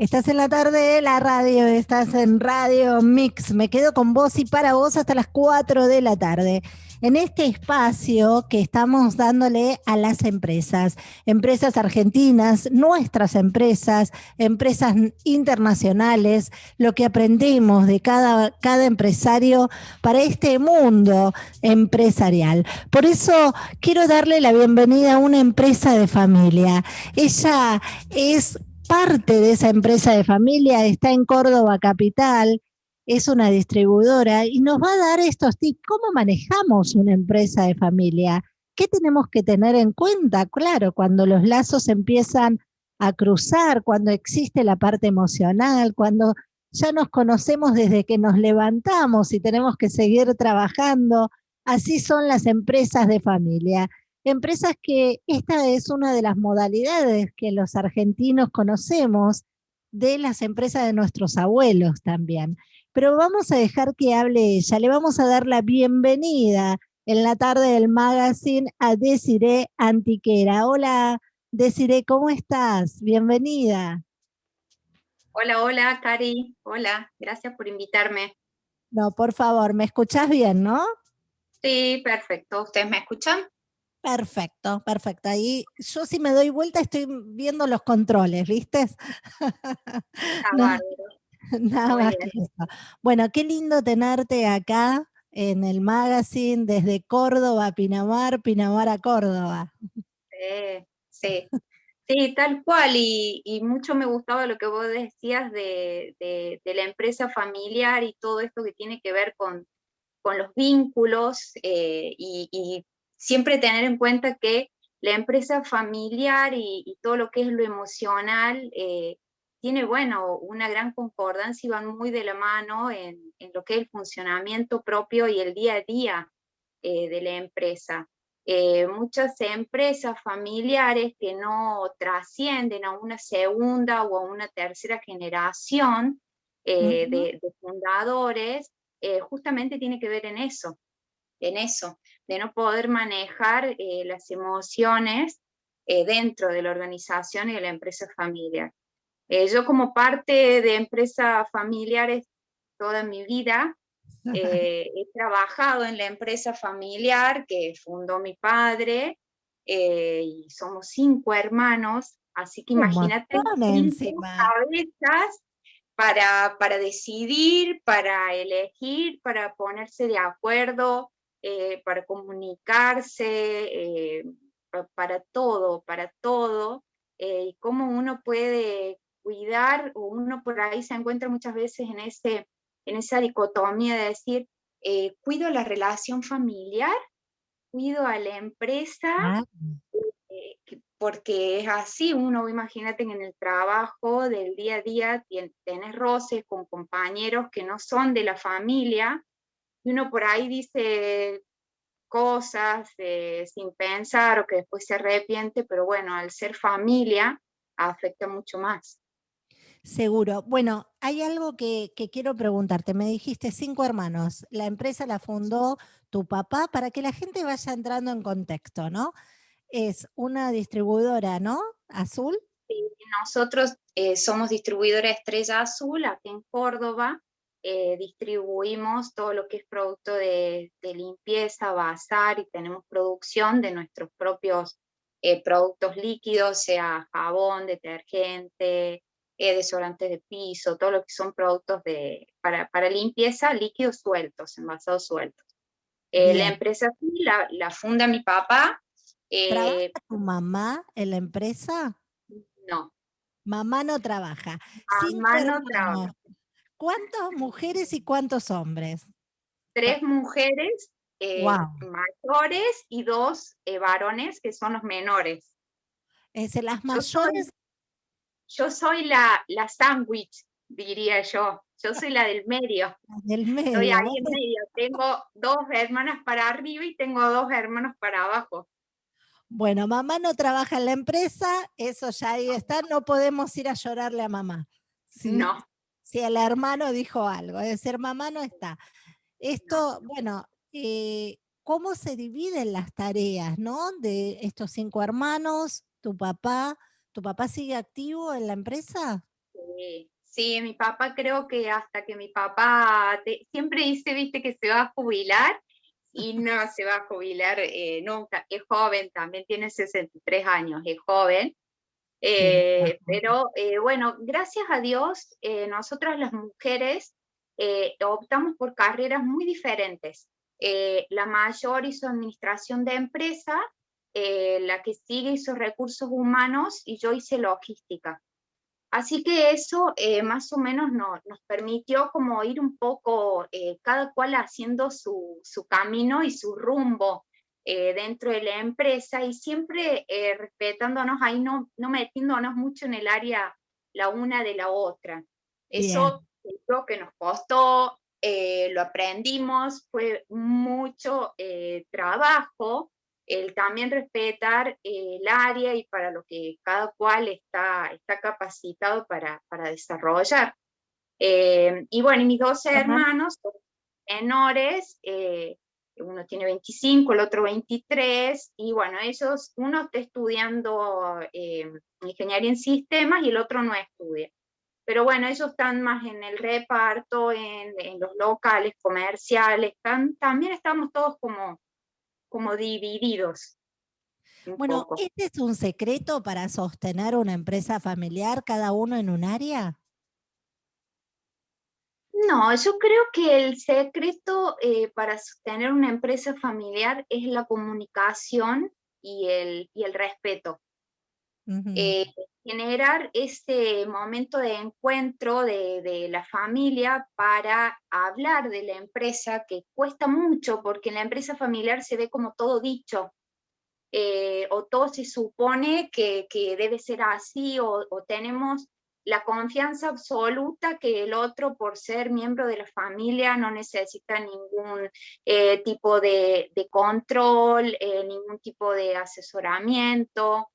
Estás en la tarde de la radio, estás en Radio Mix. Me quedo con vos y para vos hasta las 4 de la tarde. En este espacio que estamos dándole a las empresas, empresas argentinas, nuestras empresas, empresas internacionales, lo que aprendemos de cada, cada empresario para este mundo empresarial. Por eso quiero darle la bienvenida a una empresa de familia. Ella es parte de esa empresa de familia, está en Córdoba Capital, es una distribuidora y nos va a dar estos tips. ¿Cómo manejamos una empresa de familia? ¿Qué tenemos que tener en cuenta? Claro, cuando los lazos empiezan a cruzar, cuando existe la parte emocional, cuando ya nos conocemos desde que nos levantamos y tenemos que seguir trabajando. Así son las empresas de familia. Empresas que esta es una de las modalidades que los argentinos conocemos de las empresas de nuestros abuelos también. Pero vamos a dejar que hable ella, le vamos a dar la bienvenida en la tarde del magazine a Desiree Antiquera. Hola Desiree, ¿cómo estás? Bienvenida. Hola, hola, Cari. Hola, gracias por invitarme. No, por favor, ¿me escuchás bien, no? Sí, perfecto. ¿Ustedes me escuchan? Perfecto, perfecto. Ahí yo si me doy vuelta estoy viendo los controles, ¿viste? nada más que eso. Bueno, qué lindo tenerte acá en el magazine desde Córdoba a Pinamar, Pinamar a Córdoba. Sí, sí, sí tal cual. Y, mucho me gustaba lo que vos decías de, la empresa familiar y todo esto que tiene que ver con, los vínculos eh, y siempre tener en cuenta que la empresa familiar y, todo lo que es lo emocional eh, tiene, bueno, una gran concordancia y van muy de la mano en, lo que es el funcionamiento propio y el día a día eh, de la empresa. Eh, muchas empresas familiares que no trascienden a una segunda o a una tercera generación de, de, fundadores, justamente tiene que ver en eso, en eso, de no poder manejar eh, las emociones eh, dentro de la organización y de la empresa familiar. Eh, yo como parte de empresa familiares toda mi vida, he trabajado en la empresa familiar que fundó mi padre, y somos cinco hermanos, así que imagínate cinco cabezas para, para decidir, para elegir, para ponerse de acuerdo, eh, para comunicarse, eh, para todo, para todo, eh, y cómo uno puede cuidar, o uno por ahí se encuentra muchas veces en, ese, en esa dicotomía de decir, cuido la relación familiar, cuido a la empresa, ah. porque es así, uno imagínate en el trabajo del día a día tienes roces con compañeros que no son de la familia, y uno por ahí dice cosas eh, sin pensar o que después se arrepiente, pero bueno, al ser familia afecta mucho más. Seguro. Bueno, hay algo que, quiero preguntarte. Me dijiste cinco hermanos. La empresa la fundó tu papá para que la gente vaya entrando en contexto, ¿no? Es una distribuidora, ¿no? Azul. Sí, nosotros eh, somos distribuidora Estrella Azul aquí en Córdoba. Eh, distribuimos todo lo que es producto de, limpieza, bazar y tenemos producción de nuestros propios eh, productos líquidos, sea jabón, detergente, eh, desodorantes de piso, todo lo que son productos de, para, para limpieza, líquidos sueltos, envasados sueltos. la empresa la, la, funda mi papá. ¿Trabaja tu mamá en la empresa? No. Mamá no trabaja. Mamá no trabaja. ¿Cuántas mujeres y cuántos hombres? Tres mujeres eh, mayores y dos eh, varones que son los menores. Es las mayores. Yo soy, la, la sándwich, diría yo. Yo soy la del medio. del medio. Estoy ahí en medio. Tengo dos hermanas para arriba y tengo dos hermanos para abajo. Bueno, mamá no trabaja en la empresa, eso ya ahí está, no podemos ir a llorarle a mamá. No si el hermano dijo algo, es decir, mamá no está. Esto, bueno, eh, ¿cómo se dividen las tareas, no? De estos cinco hermanos, tu papá, ¿tu papá sigue activo en la empresa? Sí, mi papá creo que hasta que mi papá siempre dice, viste, que se va a jubilar y no se va a jubilar eh, nunca. Es joven, también tiene 63 años, es joven. Eh, pero eh, bueno, gracias a Dios, nosotras las mujeres optamos por carreras muy diferentes. la mayor hizo administración de empresa, la que sigue hizo recursos humanos y yo hice logística. Así que eso eh, más o menos nos permitió como ir un poco, eh, cada cual haciendo su, camino y su rumbo eh, dentro de la empresa y siempre respetándonos ahí, no, no metiéndonos mucho en el área la una de la otra. Eso lo que nos costó, lo aprendimos, fue mucho trabajo, el también respetar el área y para lo que cada cual está, está capacitado para, para desarrollar. Eh, y bueno, mis dos hermanos menores, eh, uno tiene 25, el otro 23, y bueno, ellos, uno está estudiando eh, ingeniería en sistemas y el otro no estudia. Pero bueno, ellos están más en el reparto, en, en los locales comerciales, están, también estamos todos como como divididos. Bueno, ¿este es un secreto para sostener una empresa familiar, cada uno en un área? No, yo creo que el secreto eh, para sostener una empresa familiar es la comunicación y el, y el respeto. Generar ese momento de encuentro de, la familia para hablar de la empresa, que cuesta mucho porque en la empresa familiar se ve como todo dicho, eh, o todo se supone que, debe ser así, o, tenemos la confianza absoluta que el otro, por ser miembro de la familia, no necesita ningún eh, tipo de, control, eh, ningún tipo de asesoramiento.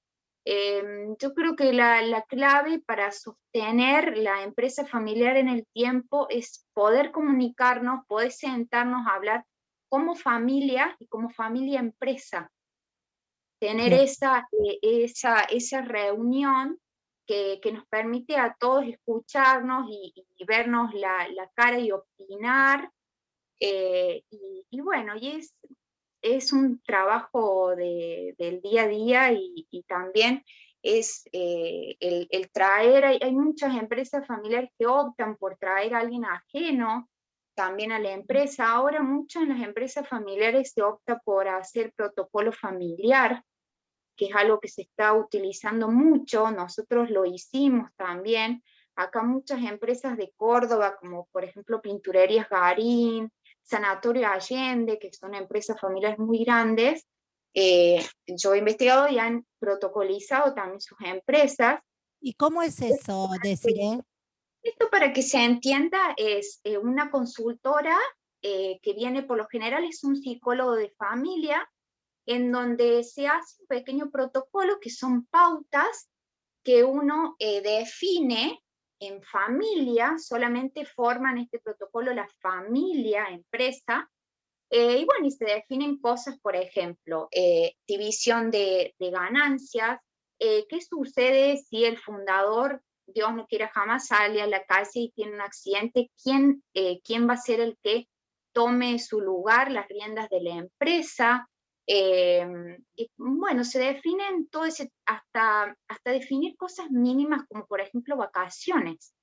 Em, yo creo que la, clave para sostener la empresa familiar en el tiempo es poder comunicarnos, poder sentarnos a hablar como familia y como familia empresa. Tener esa, eh, esa, esa reunión que, nos permite a todos escucharnos y, vernos la, cara y opinar. Eh, y, bueno, es, es un trabajo del día a día y, también es eh, el, traer, hay, muchas empresas familiares que optan por traer a alguien ajeno también a la empresa. Ahora muchas en las empresas familiares se opta por hacer protocolo familiar, que es algo que se está utilizando mucho, nosotros lo hicimos también. Acá muchas empresas de Córdoba, como por ejemplo Pinturerías Garín, Sanatorio Allende, que son empresas familiares muy grandes, eh, yo he investigado y han protocolizado también sus empresas. ¿Y cómo es eso, Desiree? Esto para que se entienda es eh, una consultora eh, que viene por lo general es un psicólogo de familia en donde se hace un pequeño protocolo que son pautas que uno define en familia, solamente forman este protocolo la familia, empresa, eh, y bueno, y se definen cosas, por ejemplo, eh, división de, ganancias, eh, qué sucede si el fundador, Dios no quiera jamás, sale a la calle y tiene un accidente, ¿quién, quién va a ser el que tome su lugar, las riendas de la empresa, Em, y bueno, se definen todo ese, hasta, hasta definir cosas mínimas como por ejemplo vacaciones.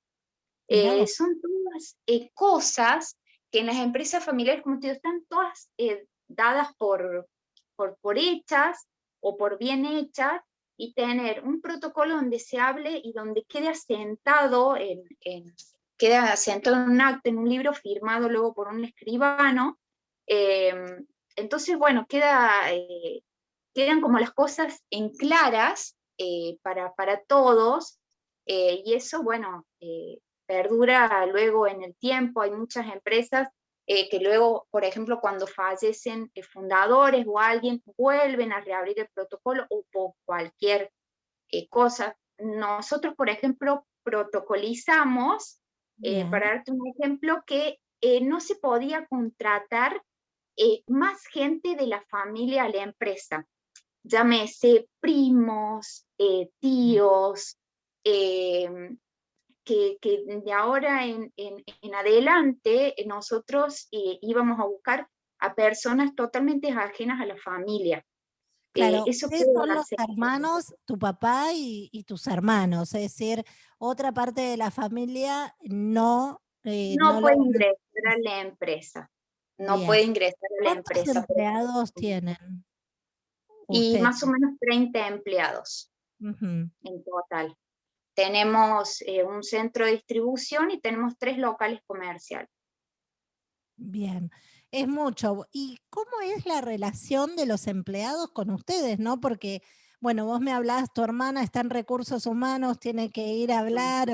Eh, son todas eh, cosas que en las empresas familiares, como te digo, están todas eh, dadas por, por, por hechas o por bien hechas, y tener un protocolo donde se hable y donde quede asentado, en, en, queda asentado en un acto, en un libro firmado luego por un escribano, em, entonces, bueno, queda, eh, quedan como las cosas en claras eh, para, para, todos, eh, y eso, bueno, perdura luego en el tiempo. Hay muchas empresas que luego, por ejemplo, cuando fallecen fundadores o alguien, vuelven a reabrir el protocolo o por cualquier cosa. Nosotros, por ejemplo, protocolizamos, para darte un ejemplo, que no se podía contratar eh, más gente de la familia a la empresa, llámese primos, eh, tíos, em, que, de ahora en, adelante nosotros íbamos a buscar a personas totalmente ajenas a la familia. Claro, eso son los hermanos, tu papá y, tus hermanos, es decir, otra parte de la familia no... no, puede ingresar a la empresa, no puede ingresar a la empresa. ¿Cuántos empleados tienen? Y más o menos 30 empleados en total. Tenemos eh, un centro de distribución y tenemos tres locales comerciales. Bien, es mucho. ¿Y cómo es la relación de los empleados con ustedes? ¿no? Porque, bueno, vos me hablás, tu hermana está en recursos humanos, tiene que ir a hablar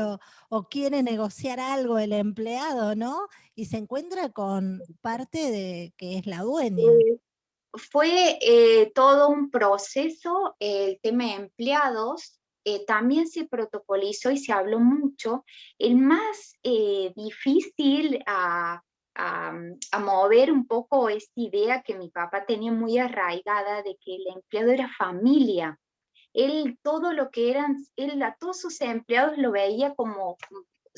o, quiere negociar algo el empleado, ¿no? Y se encuentra con parte de que es la dueña. Eh, fue eh, todo un proceso, el tema de empleados, eh, también se protocolizó y se habló mucho. El más eh, difícil a, mover un poco esta idea que mi papá tenía muy arraigada de que el empleado era familia. Él todo lo que eran, él a todos sus empleados lo veía como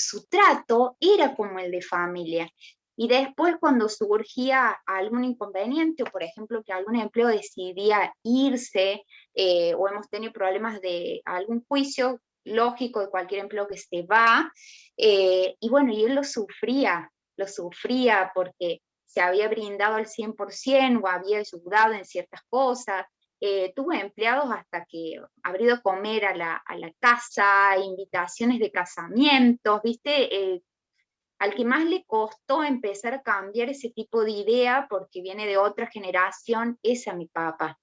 su trato era como el de familia. Y después cuando surgía algún inconveniente, o por ejemplo que algún empleo decidía irse, eh, o hemos tenido problemas de algún juicio lógico de cualquier empleo que se va, eh, y bueno, y él lo sufría, lo sufría porque se había brindado al 100% o había ayudado en ciertas cosas, eh, tuve empleados hasta que abrió ido a comer a la, a la casa, invitaciones de casamientos, ¿viste? al que más le costó empezar a cambiar ese tipo de idea, porque viene de otra generación, es a mi papá.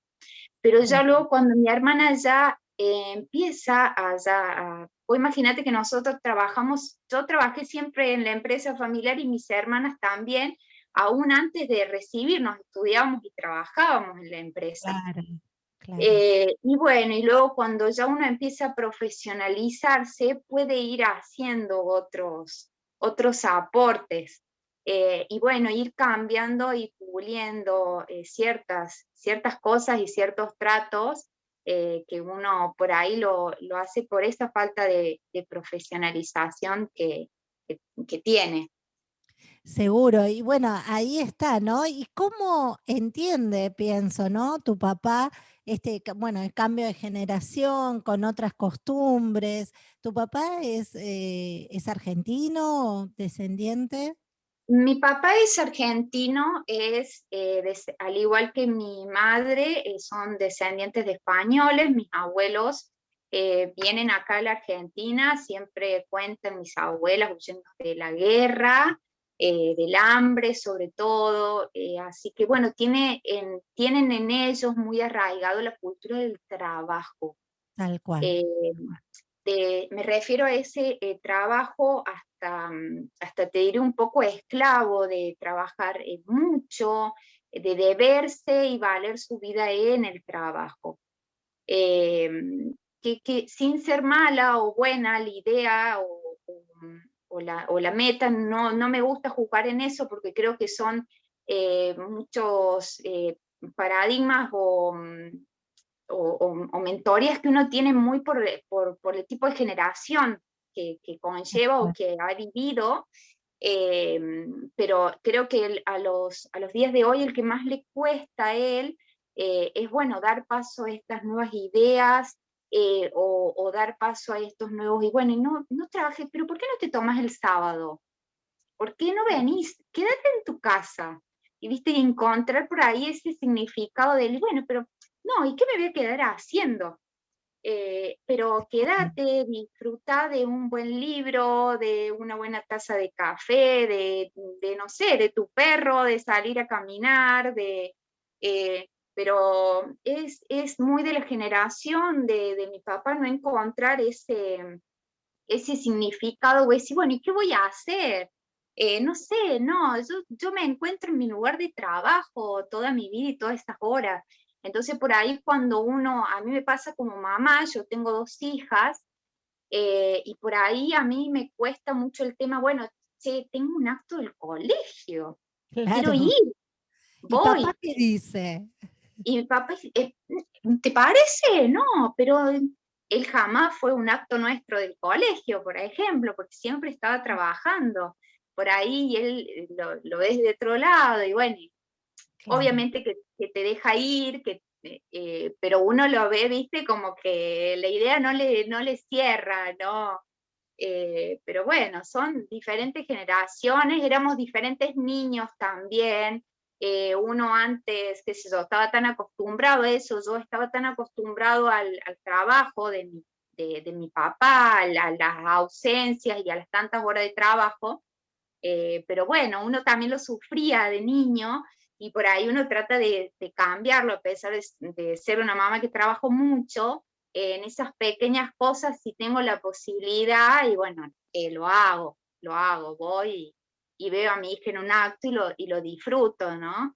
Pero ya luego cuando mi hermana ya eh, empieza a, ya, o imagínate que nosotros trabajamos, yo trabajé siempre en la empresa familiar y mis hermanas también, aún antes de recibirnos, estudiábamos y trabajábamos en la empresa. Eh, y bueno, y luego cuando ya uno empieza a profesionalizarse, puede ir haciendo otros, otros aportes. Eh, y bueno, ir cambiando y puliendo eh, ciertas, ciertas cosas y ciertos tratos que uno por ahí lo, lo, hace por esa falta de, profesionalización que, que, tiene. Seguro, y bueno, ahí está, ¿no? ¿Y cómo entiende, pienso, ¿no? Tu papá este, bueno, el cambio de generación, con otras costumbres. ¿Tu papá es, eh, es argentino, descendiente? Mi papá es argentino, es, eh, al igual que mi madre, eh, son descendientes de españoles, mis abuelos vienen acá a la Argentina, siempre cuentan mis abuelas huyendo de la guerra, eh, del hambre sobre todo, eh, así que bueno, tiene en, tienen en ellos muy arraigado la cultura del trabajo. Tal cual. Eh, me refiero a ese trabajo hasta, mm, hasta te diré un poco esclavo, de trabajar mucho, de deberse y valer su vida en el trabajo. Que, que, sin ser mala o buena la idea o o la, meta, no, no me gusta jugar en eso porque creo que son eh, muchos eh, paradigmas o, mm, o, mentorías que uno tiene muy por, por, el tipo de generación que, conlleva o que ha vivido, eh, pero creo que a, los, a los días de hoy el que más le cuesta a él es bueno dar paso a estas nuevas ideas, eh, o, dar paso a estos nuevos, y bueno, y no, no trabajes, pero ¿por qué no te tomas el sábado? ¿Por qué no venís? Quédate en tu casa. Y viste, y encontrar por ahí ese significado del, bueno, pero no, ¿y qué me voy a quedar haciendo? Eh, pero quédate, disfruta de un buen libro, de una buena taza de café, de, de no sé, de tu perro, de salir a caminar, de, eh, pero es, es muy de la generación de, de, mi papá no encontrar ese, ese significado, o decir, bueno, ¿y qué voy a hacer? Eh, no sé, no, yo, yo me encuentro en mi lugar de trabajo toda mi vida y todas estas horas. Entonces por ahí cuando uno, a mí me pasa como mamá, yo tengo dos hijas, eh, y por ahí a mí me cuesta mucho el tema, bueno, che, tengo un acto del colegio, quiero ir, voy. papá qué dice? Y mi papá, ¿te parece? No, pero él jamás fue un acto nuestro del colegio, por ejemplo, porque siempre estaba trabajando por ahí y él lo, ves de otro lado, y bueno, obviamente que, te deja ir, que, eh, pero uno lo ve, viste, como que la idea no le, no le cierra, ¿no? Eh, pero bueno, son diferentes generaciones, éramos diferentes niños también, eh, uno antes, qué sé yo, estaba tan acostumbrado a eso, yo estaba tan acostumbrado al, trabajo de mi, de, mi papá, a, las ausencias y a las tantas horas de trabajo, eh, pero bueno, uno también lo sufría de niño y por ahí uno trata de, cambiarlo, a pesar de, ser una mamá que trabajo mucho, en esas pequeñas cosas si tengo la posibilidad y bueno, eh, lo hago, lo hago, voy veo a mi hija en un acto y lo, y lo disfruto, ¿no?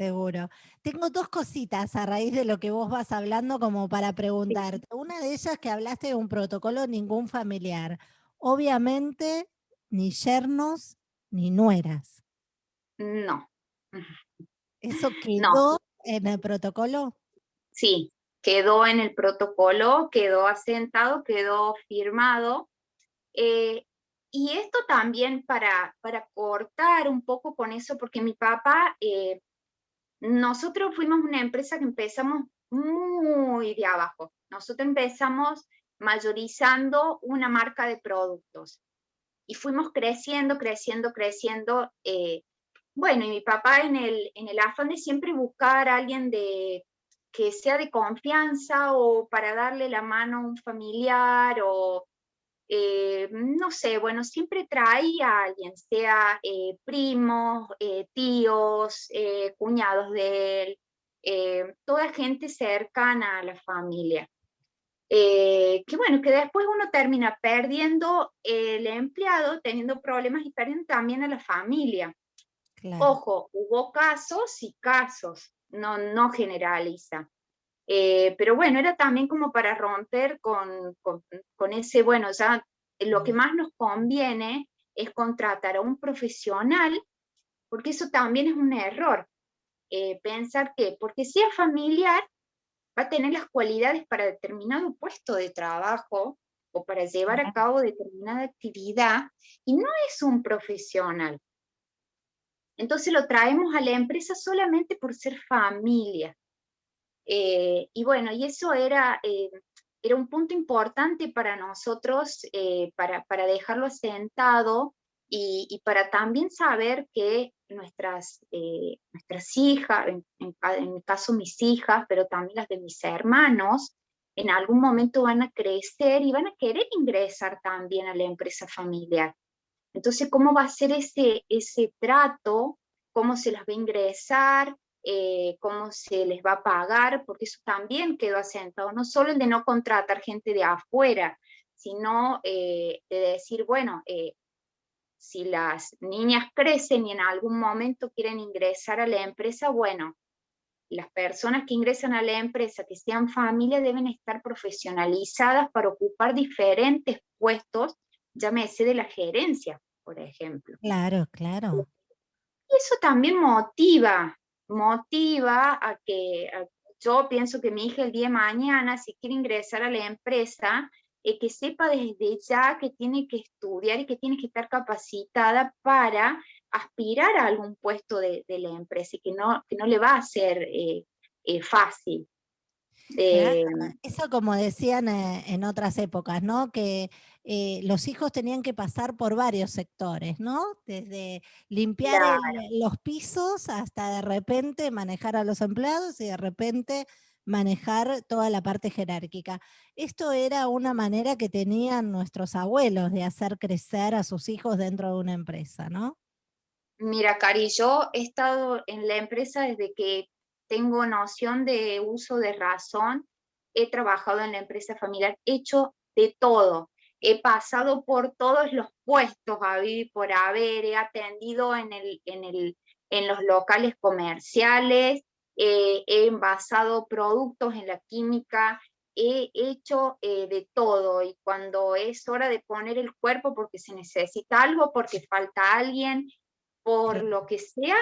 Seguro. Tengo dos cositas a raíz de lo que vos vas hablando como para preguntarte. Una de ellas que hablaste de un protocolo ningún familiar. Obviamente, ni yernos ni nueras. No. ¿Eso quedó en el protocolo? Sí, quedó en el protocolo, quedó asentado, quedó firmado. Eh, y esto también para, para cortar un poco con eso, porque mi papá, eh, nosotros fuimos una empresa que empezamos muy de abajo. Nosotros empezamos mayorizando una marca de productos y fuimos creciendo, creciendo, creciendo. Eh, bueno, y mi papá en el, en el afán de siempre buscar a alguien de, que sea de confianza o para darle la mano a un familiar o eh, no sé, bueno, siempre traía a alguien, sea eh, primos, eh, tíos, cuñados de él, toda gente cercana a la familia. que bueno, que después uno termina perdiendo el empleado, teniendo problemas y perdiendo también a la familia. Ojo, hubo casos y casos, no, no generaliza. Eh, pero bueno, era también como para romper con, con, ese, bueno, ya lo que más nos conviene es contratar a un profesional, porque eso también es un error. Eh, pensar que porque sea familiar, va a tener las cualidades para determinado puesto de trabajo o para llevar a cabo determinada actividad, y no es un profesional. Entonces lo traemos a la empresa solamente por ser familia. Eh, y bueno, y eso era, eh, era un punto importante para nosotros, eh, para, para, dejarlo asentado y, y, para también saber que nuestras, nuestras hijas, en, en, mi caso mis hijas, pero también las de mis hermanos, en algún momento van a crecer y van a querer ingresar también a la empresa familiar. Entonces, ¿cómo va a ser ese, ese trato? ¿Cómo se las va a ingresar? Eh, cómo se les va a pagar, porque eso también quedó asentado, no solo el de no contratar gente de afuera, sino eh, de decir, bueno, eh, si las niñas crecen y en algún momento quieren ingresar a la empresa, bueno, las personas que ingresan a la empresa, que sean familia, deben estar profesionalizadas para ocupar diferentes puestos, llámese de la gerencia, por ejemplo. Claro, claro. Y eso también motiva motiva a que yo pienso que mi hija el día de mañana, si quiere ingresar a la empresa, eh, que sepa desde ya que tiene que estudiar y que tiene que estar capacitada para aspirar a algún puesto de, la empresa y que no, que no le va a ser eh, eh, fácil. Eso como decían en otras épocas, ¿no? Que eh, los hijos tenían que pasar por varios sectores, ¿no? Desde limpiar los pisos hasta de repente manejar a los empleados y de repente manejar toda la parte jerárquica. Esto era una manera que tenían nuestros abuelos de hacer crecer a sus hijos dentro de una empresa, ¿no? Mira, Cari, yo he estado en la empresa desde que tengo noción de uso de razón, he trabajado en la empresa familiar, he hecho de todo, he pasado por todos los puestos a vivir por haber, he atendido en, el, en, el, en los locales comerciales, he envasado productos en la química, he hecho eh, de todo. Y cuando es hora de poner el cuerpo porque se necesita algo, porque falta alguien, por lo que sea,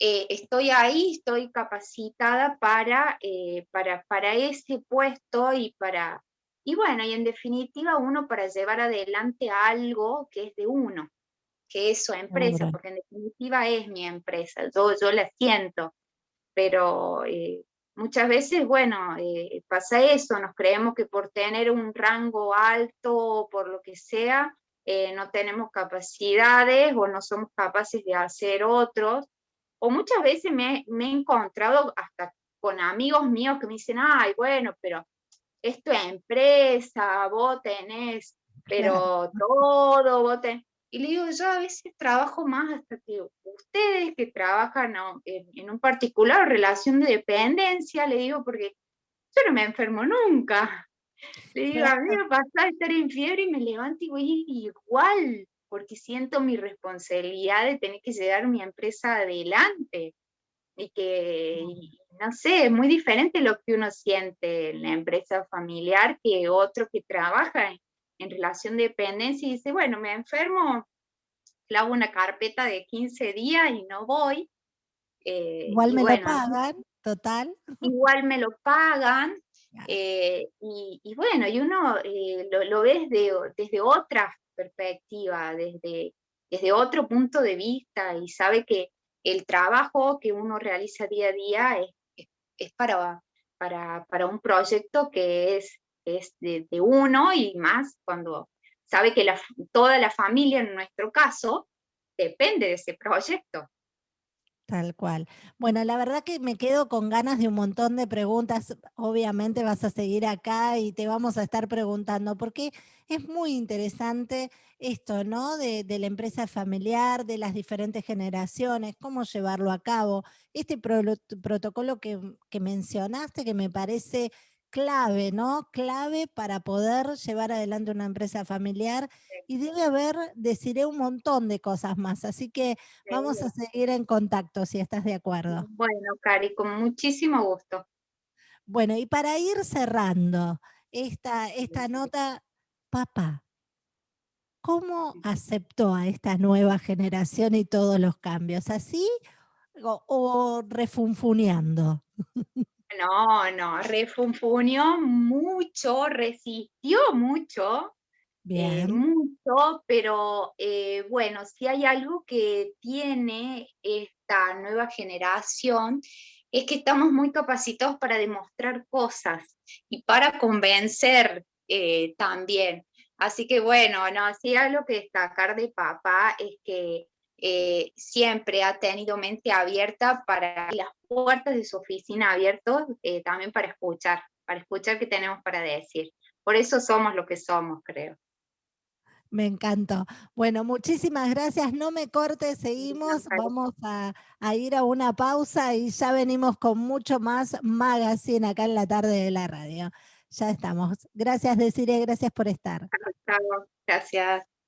eh, estoy ahí, estoy capacitada para, eh, para, para ese puesto y para, Y bueno, y en definitiva uno para llevar adelante algo que es de uno, que es su empresa, porque en definitiva es mi empresa, yo, yo la siento, pero eh, muchas veces, bueno, eh, pasa eso, nos creemos que por tener un rango alto o por lo que sea, eh, no tenemos capacidades o no somos capaces de hacer otros, o muchas veces me, me he encontrado hasta con amigos míos que me dicen, ay, bueno, pero es tu empresa, vos tenés, pero todo, vos tenés. Y le digo, yo a veces trabajo más hasta que ustedes que trabajan en, un particular relación de dependencia, le digo, porque yo no me enfermo nunca. Le digo, a mí me pasa estar en fiebre y me levanto y voy igual, porque siento mi responsabilidad de tener que llevar mi empresa adelante. Y que, no sé, es muy diferente lo que uno siente en la empresa familiar que otro que trabaja en, relación de dependencia y dice, bueno, me enfermo, hago una carpeta de 15 días y no voy. Eh, igual me lo pagan, total. Igual me lo pagan. Eh, y, bueno, y uno eh, lo, ve desde, desde otra perspectiva, desde, desde otro punto de vista y sabe que el trabajo que uno realiza día a día es, es, para, para, para, un proyecto que es, es de, uno y más cuando sabe que la, toda la familia, en nuestro caso, depende de ese proyecto. Tal cual. Bueno, la verdad que me quedo con ganas de un montón de preguntas. Obviamente vas a seguir acá y te vamos a estar preguntando, porque es muy interesante esto, ¿no? De, la empresa familiar, de las diferentes generaciones, cómo llevarlo a cabo. Este protocolo que, que mencionaste, que me parece clave, ¿no? Clave para poder llevar adelante una empresa familiar y debe haber, deciré, un montón de cosas más. Así que vamos a seguir en contacto si estás de acuerdo. Bueno, Cari, con muchísimo gusto. Bueno, y para ir cerrando esta, esta nota, papá, ¿cómo aceptó a esta nueva generación y todos los cambios? ¿Así o, o refunfuneando? No, no, refunfuñó mucho, resistió mucho, eh, Bien. mucho, pero eh, bueno, si hay algo que tiene esta nueva generación, es que estamos muy capacitados para demostrar cosas y para convencer eh, también. Así que bueno, no, si hay algo que destacar de papá es que siempre ha tenido mente abierta para las puertas de su oficina abiertas eh, también para escuchar, para escuchar qué tenemos para decir. Por eso somos lo que somos, creo. Me encantó. Bueno, muchísimas gracias. No me cortes, seguimos. Vamos a, a, ir a una pausa y ya venimos con mucho más magazine acá en la tarde de la radio. Ya estamos. Gracias, Desiree, gracias por estar. Gracias.